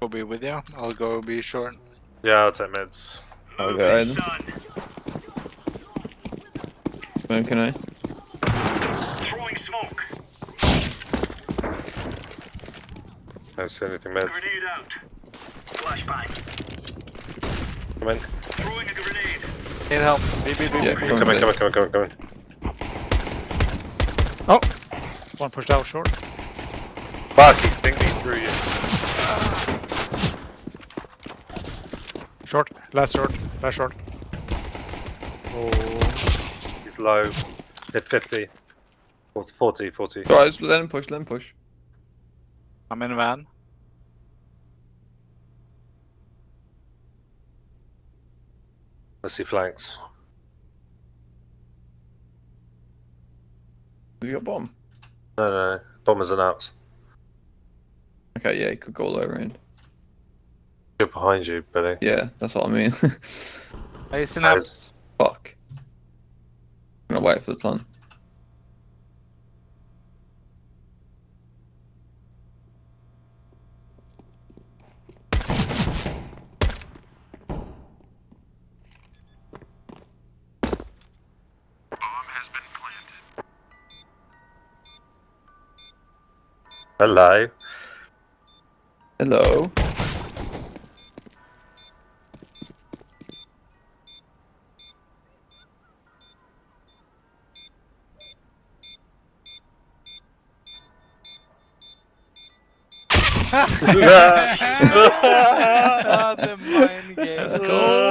Will be with you. I'll go be short. Yeah, I'll take mids. I'll go ahead. When can I? Throwing smoke. Don't see anything mids. Grenade out. Flashbang. Come in. Throwing a grenade. Need help. B, B, B, Yeah, come Come in, in. come in, come in, come in, come in. Oh! One pushed out short. Fuck, he's thinking through you. Short. Last short. Last short. Oh, he's low. Hit 50. 40, 40. Alright, let him push, let him push. I'm in van. Let's see flanks. Have you got bomb? No, no, no. Bombers and outs. Okay, yeah, he could go all the way around. Good behind you, Billy. Yeah, that's what I mean. Hey, synapse. Fuck. I'm gonna wait for the plan. Hello. Hello. ah, the mind game. Cool.